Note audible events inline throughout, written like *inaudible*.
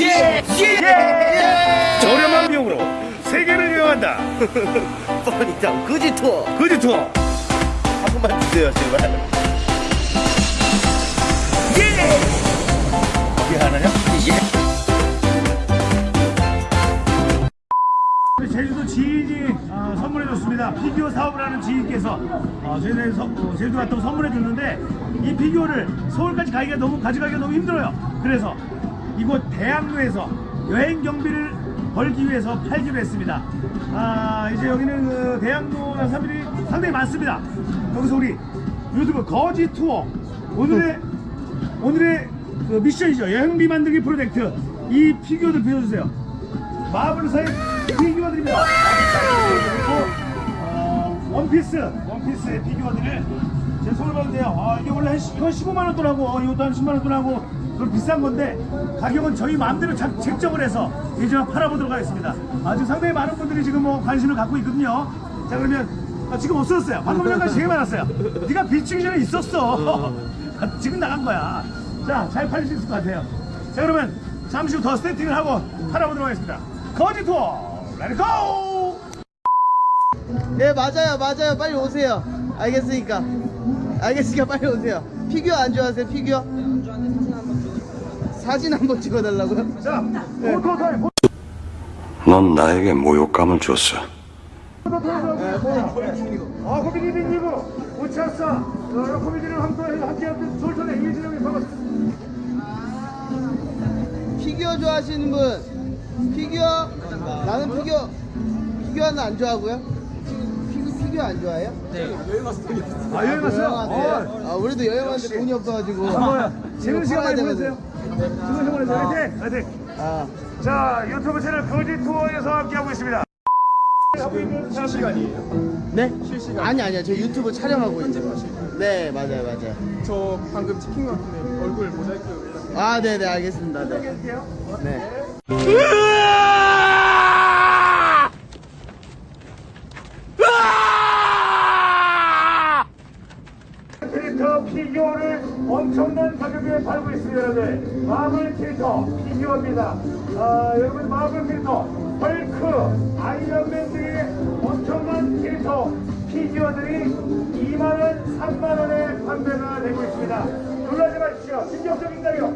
예! 예! 저렴한 비용으로 세계를 여행한다. 뻔히다 그지 투어 그지 투어. 한 번만 주세요 제발 예! 어디 하나냐? 제주도 지인이 어, 선물해줬습니다. 피규어 사업을 하는 지인께서 어, 저희들 서- 어, 제주도 갔다 고 선물해줬는데 이 피규어를 서울까지 가기가 너무 가져가기가 너무 힘들어요. 그래서 이곳 대학로에서 여행 경비를 벌기 위해서 팔기로 했습니다. 아 이제 여기는 그 대학로나 사람들이 상당히 많습니다. 여기서 우리 유튜브 거지 투어 오늘의 *laughs* 오늘의 그 미션이죠. 여행비 만들기 프로젝트 이 피규어들 빌려주세요. 마블사의 피규어들입니다. 그리고 어, 원피스, 원피스의 피규어들을 제 손을 봐도 돼요. 아, 이게 원래 한 시- 이건 15만 원 돈하고 어, 이것도 한 10만 원 돈하고 그럼 비싼 건데 가격은 저희 마음대로 작- 책정을 해서 이제 팔아보도록 하겠습니다. 아주 상당히 많은 분들이 지금 뭐 관심을 갖고 있거든요. 자 그러면 아, 지금 없어졌어요. 방금 전까지 되게 많았어요. 네가 비추기 전에 있었어. 아, *laughs* 지금 나간 거야. 자, 잘 팔릴 수 있을 것 같아요. 자, 그러면 잠시 후더 세팅을 하고 팔아보도록 하겠습니다. 거지 투어, let's go! 네 맞아요 맞아요 빨리 오세요 알겠으니까 알겠으니까 빨리 오세요 피규어 안 좋아하세요 피규어? 사진 한번 찍어달라고요? 자, photo time, 넌 나에게 모욕감을 줬어. photo time. 아, 코미디 빅리그 웃찾사 여러 코미디를 함께 함께하는 솔선의 이진영이 반갑습니다. 피규어 좋아하시는 분 피규어 나는 피규어 피규어는 안 좋아하고요 피규, 피규어 안 좋아해요? 아, 여행 갔어요? 여행하는데 아 우리도 여행 왔는데 돈이 없어가지고 어, 뭐야? 재밌는 시간 많이 보내세요. 시간 보내세요. 화이팅! 화이팅! 아 자, 유튜브 채널 거지 투어에서 함께하고 있습니다. 하고 있는 사람들이 네? 아니 아니요 저 유튜브 촬영하고 있어요 네 맞아요 맞아요 저 방금 찍힌 것 같은데 얼굴 모자이크 아 네네 알겠습니다 네. 네. 캐릭터 피규어를 엄청난 가격에 팔고 있습니다 여러분 마블 캐릭터 피규어입니다. 아, 여러분 마블 캐릭터 헐크 아이언맨 등의 엄청난 캐릭터 피규어들이 2만원 3만원에 판매가 되고 있습니다. 놀라지 마십시오. 충격적인 가격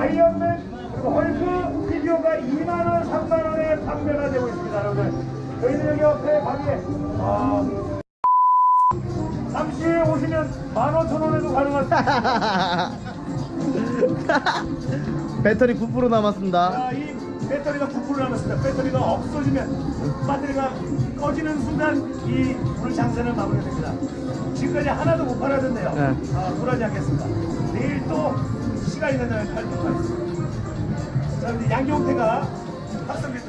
아이언맨 그리고 헐크 피규어가 2만원 3만원에 판매가 되고 있습니다 여러분 저희는 여기 옆에 방에 아, 잠시 후에 오시면 15,000원에도 가능합니다. *laughs* 배터리 9% 남았습니다 자, 이 배터리가 9% 남았습니다. 배터리가 없어지면 배터리가 꺼지는 순간 이 불 장사는 마무리됩니다. 지금까지 하나도 못 팔아줬네요. 네. 아, 굴하지 않겠습니다. 내일 또 시간이 된다면 팔도록 하겠습니다. 자, 근데 양경태가 들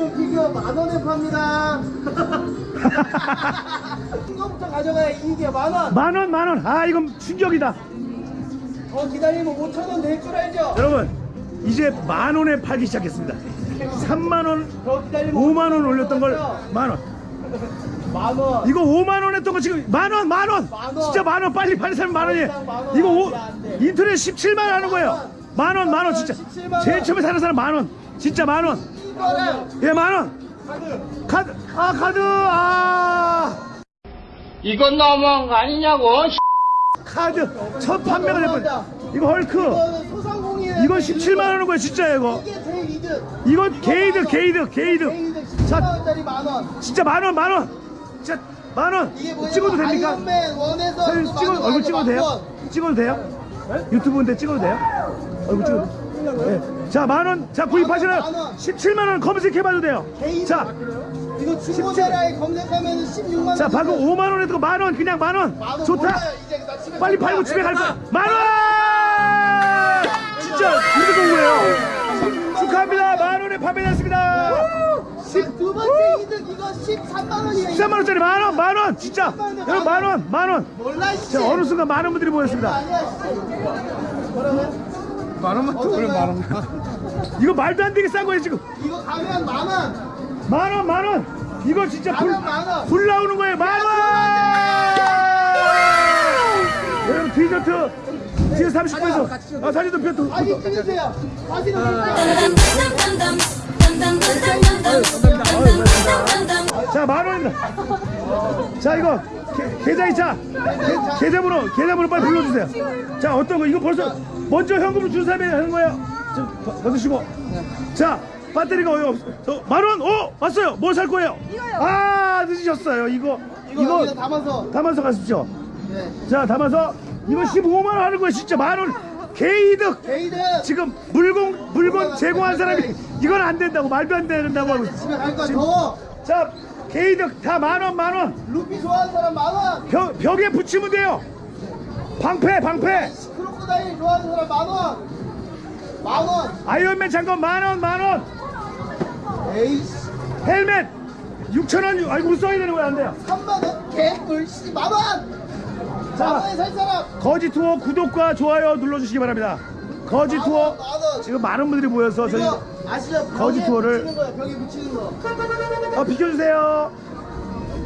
고 모든 피규어 만 원에 팝니다. 큰 거부터 가져가야 이게 만 원. 만 원, 만 원. 아, 이건 충격이다. 더 기다리면 5천 원 될 줄 알죠? 여러분, 이제 만 원에 팔기 시작했습니다. 3만 원, 더 기다리면 5만 원 올렸던 걸 만 원. 만 원. 이거 5만 원 했던 거 지금 만 원, 만 원. 만 원. 진짜 만원 빨리 빨리 사면 만 원이에요. 만 원. 이거 안 오. 인터넷 17만 원 하는 거예요. 만 원, 만원 진짜. 17만 원. 제일 처음에 사는 사람 만 원. 진짜 만 원. 예, 만 원. 카드. 아, 카드. 아. 이건 너무한 거 아니냐고. 카드. 첫 판매가 될 뻔. 이거 헐크. 이건 17만 원 하는 거예요, 진짜 이거. 이게 이득. 이건 개이득, 개이득, 개이득. 개이득 17만 자, 원짜리 만 원. 진짜 만 원, 만 원. 진짜 만 원. 찍어도 됩니까? 또 찍어 얼굴 찍어도 돼요? 찍어도 돼요? 유튜브인데 찍어도 돼요? 얼굴 찍어도 네. 자, 만 원. 자, 구입하시면 만 원. 17만 원 검색해봐도 돼요. 개인- 자, 이거 중고나라에 검색하면 16만 원. 자, 방금 5만 원 했던 거 만 원, 그냥 만 원. 만 원 좋다. 몰라요. 이제 나 집에 빨리 갈 거야. 팔고 집에 갈 거야. 만 원! 진짜 이렇게 좋은 거예요. 축하합니다. 만 원에 판매됐습니다. 두 번째 이득 이거 13만 원이에요. 13만 원짜리 만 원, 만 원. 진짜. 여러분 만 원, 만 원. 몰라 씨. 자, 어느 순간 많은 분들이 모였습니다. 아니야 씨. 뭐라고요? 만 원만 더 그래 만 원만 *laughs* 이거 말도 안 되게 싼 거예요, 지금. 이거 가면 만 원. 만 원, 만 원. 이거 진짜 불. 불 나오는 거예요. 만 원! 여러분 지금 디저트 뒤에 30분에서 아, 사진도 펴 사진 찍으세요. 사진은 자, 만 원입니다. 자, 이거 계- 계좌. 계- 계좌번호, 계좌번호 빨리 불러주세요. 자, 어떤 거? 이거 벌써 먼저 현금을 준 사람이 하는 거예요. 좀 더- 받으시고. 자, 배터리가 어디 없어? 저, 만 원, 오, 왔어요. 뭘 살 거예요? 아, 늦으셨어요. 이거, 이거 담아서. 담아서 가십시오. 네. 자, 담아서 이거 15만 원 하는 거예요. 진짜 만 원. 개이득. 개이득 지금 물건 물건 제공한 사람이 이건 안 된다고 말도 안 된다고 하고 있어. 집에 갈 거야. 더워. 자, 개이득 다 만 원, 만 원. 루피 좋아하는 사람 많아. 벽, 벽에 붙이면 돼요. 방패, 방패. 크로코다일 좋아하는 사람 만 원. 만 원. 아이언맨 장갑 만 원, 만 원. 에이씨. 헬멧 6천 원. 아이고 써야 되는 거야 안 돼요. 3만 원. 개꿀 씨. 만 원. 만 자, 원에 살 사람. 거지 투어 구독과 좋아요 눌러주시기 바랍니다. 거지 만 투어. 지금 많은 분들이 모여서 저희 아시죠? 거지 투어를-. 벽에 붙이는 거. 어, 비켜주세요.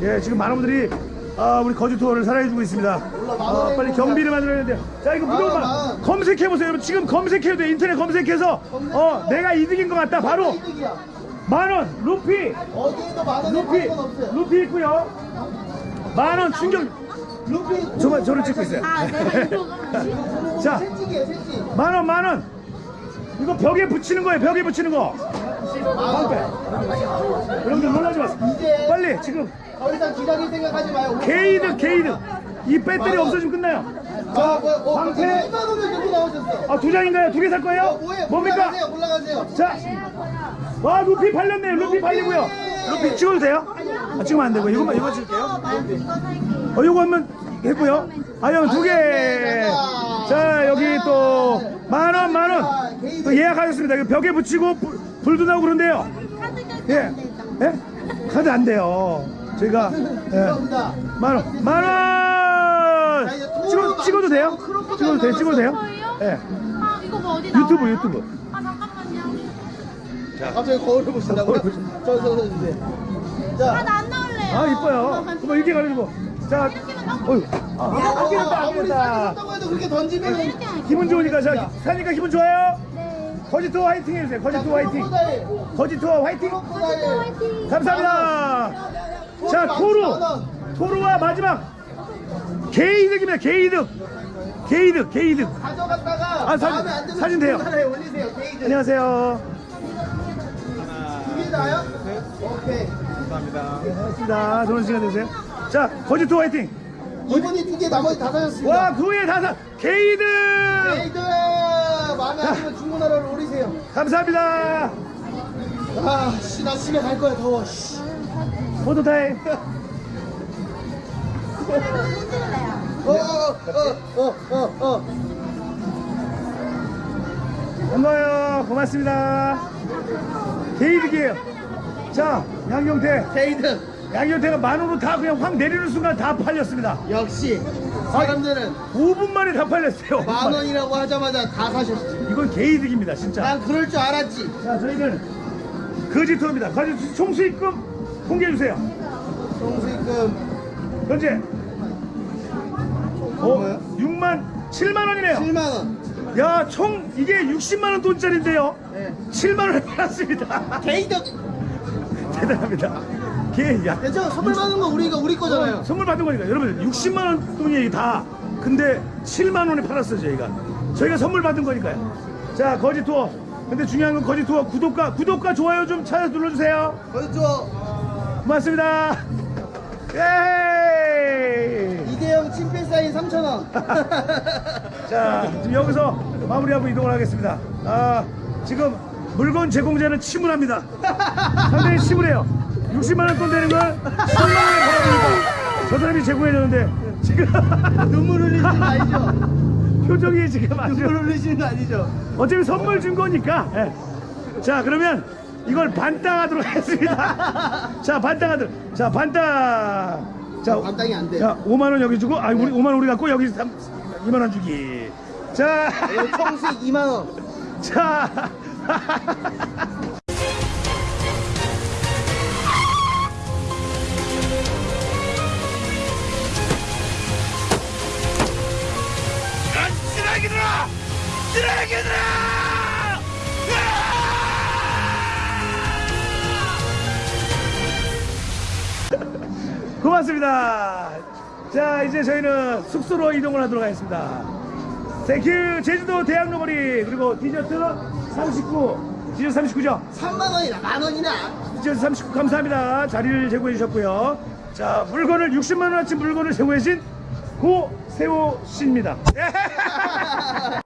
예, 지금 많은 분들이 아, 우리 거지 투어를 사랑해주고 있습니다. 어, 빨리 경비를 만들어야 돼요. 자, 이거 무조건 만. 검색해보세요. 여러분, 지금 검색해도 돼. 인터넷 검색해서 어, 내가 이득인 것 같다. 바로. 만원, 루피, 루피. 루피 있고요. 만원 충격. 루피. 저만 저를 찍고 있어요. *laughs* 자, 채찍이에요. 채찍. 만원, 만원. 이거 벽에 붙이는 거예요. 벽에 붙이는 거. 방패. 여러분들 놀라지 마세요. 빨리 지금 더 이상 기다릴 생각하지 마요. 개이득, 개이득. 이 배터리 없어지면 끝나요. 아, 뭐, 어, 방패. 2만 원을 들고 나오셨어. 아, 두 장인가요? 두 개 살 거예요? 어, 뭐예요? 뭡니까? 올라가세요. 올라가세요. 자, 와 루피 팔렸네요. 루피 팔리고요. 루피 찍어도 돼요? 아, 찍으면 안 되고 이거만 이거 찍을게요. 어, 이거 한번 했고요. 아니면 두 개. 자, 여기 또 만 원, 만 원. 또 예약하셨습니다. 이거 벽에 붙이고 불, 불도 나오고 그런데요. 예, 예? 카드 안 돼요. 저희가 *laughs* 예. 만 원, 만 원. 찍어 찍어도 돼요? 찍어도 돼요? 찍어도 돼요? 예. 아 이거 뭐 어디 나와요? 유튜브, 유튜브. 아 잠깐만요. 갑자기 거울을 보신다고요? 거울 저, 저, 저, 주세요. 자, 아나 안 나올래요. 아 이뻐요. 그럼 이렇게 가지고 자, 어유, 아, 아끼겠다, 아무리 아끼겠다. 싸졌다고 해도 그렇게 던지면 기분 좋으니까 자, 사니까 기분 좋아요. 네. 거지투어 화이팅 해주세요. 거지투어 화이팅. 거지투어 화이팅. 감사합니다. 자, 토루, 토루와 마지막 개이득입니다. 개이득, 개이득, 개이득. 가져갔다가 아, 사진- 안 사진 돼요. 올리세요. 개이득. 안녕하세요. 두개 다요? 오케이. 반갑습니다. 좋은 시간 되세요. 자, 거지투어 화이팅. 이분이 두 개 나머지 다 사셨습니다. 와, 그 후에 다사 개이득. 개이득 마음에 안 들면 주문하러 올리세요. 감사합니다. 아, 씨, 나 집에 갈 거야 더워. 씨. photo time. 어, 어, 어, 어, 어, 어. 반가워요. 고맙습니다. 개이득이에요. 자, 양경태. 개이득. 양경태가 만원으로 다 그냥 확 내리는 순간 다 팔렸습니다. 역시 사람들은 5분 만에 다 팔렸어요. 5분 만 만에. 원이라고 하자마자 다 사셨지. 이건 개이득입니다, 진짜. 난 그럴 줄 알았지. 자, 저희는 거지투어입니다. 거지 총수입금 공개해주세요. 총수익금 현재. 어, 뭐예요? 6만, 7만 원이네요. 7만 원. 야, 총 이게 60만 원 돈짜리인데요. 네. 7만 원에 팔았습니다. 개이득. *laughs* 대단합니다. 게, 야, 괜찮아. 선물 받는 거 우리가 우리 거잖아요. 선물 받은 거니까 여러분 60만 원 돈이 다 근데 7만 원에 팔았어요 저희가 저희가 선물 받은 거니까요 자 거지 투어 근데 중요한 건 거지 투어 구독과 구독과 좋아요 좀 찾아 눌러주세요 거기 저 고맙습니다 예 이대형 친필 사인 3천 원. *laughs* 자 지금 여기서 마무리하고 이동을 하겠습니다 아 지금 물건 제공자는 침울합니다 상당히 침울해요 60만 원 돈 되는 걸 10만 원에 팔아보니까 저 사람이 제공해줬는데 지금 *laughs* 눈물 흘리시는 거 아니죠? 표정이 지금 아주 눈물 흘리시는 거 아니죠? 어차피 선물 준 거니까. 예. 자, 그러면 이걸 반땅하도록 하겠습니다. *laughs* 자, 반땅하도록. 자, 반땅. 자, 반땅이 안 돼요. 자, 5만 원 여기 주고, 아, 우리 5만 원 우리 갖고 여기 3, 2만 원 주기. 자, 이거 총수익 2만 원. 자. 쓰레기들아! 쓰레기들아! 고맙습니다. 자, 이제 저희는 숙소로 이동을 하도록 하겠습니다. Thank you 제주도 대학로거리 그리고 디저트 39 디저트 39죠? 3만 원이나 만 원이나. 디저트 39 감사합니다. 자리를 제공해 주셨고요. 자, 물건을 60만 원어치 물건을 제공해 주신 고세호 씨입니다. *laughs*